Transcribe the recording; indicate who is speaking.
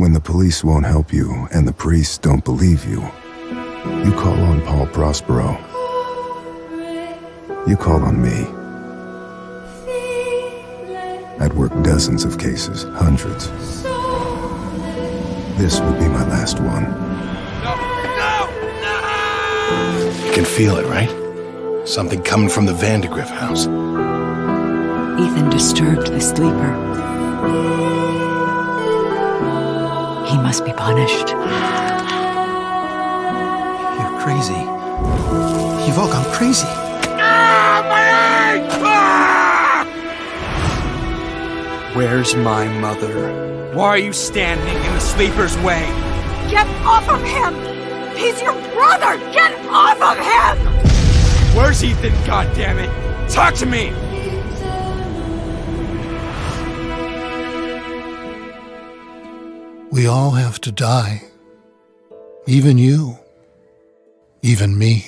Speaker 1: When the police won't help you and the priests don't believe you, you call on Paul Prospero. You call on me. I'd work dozens of cases, hundreds. This would be my last one. No, no, no!
Speaker 2: You can feel it, right? Something coming from the Vandegrift house.
Speaker 3: Ethan disturbed the sleeper. He must be punished.
Speaker 4: You're crazy. You've all gone crazy.
Speaker 5: Where's my mother? Why are you standing in the sleeper's way?
Speaker 6: Get off of him! He's your brother! Get off of him!
Speaker 5: Where's Ethan, goddammit? Talk to me!
Speaker 4: We all have to die. Even you. Even me.